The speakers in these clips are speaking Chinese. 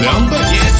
凉拌。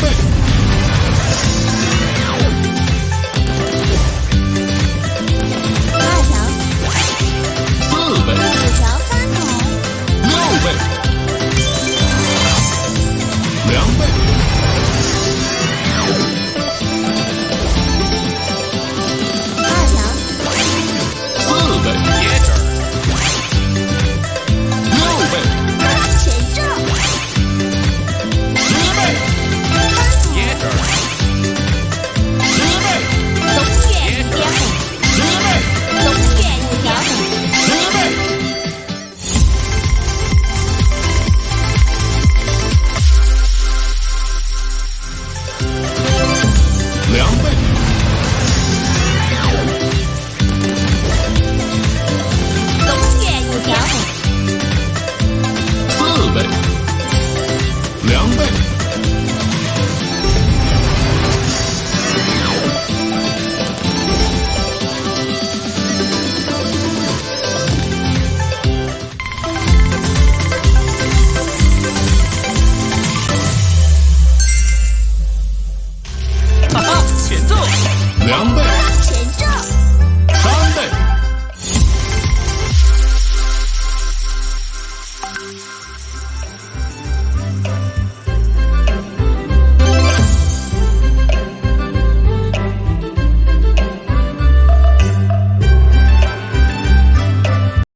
Come.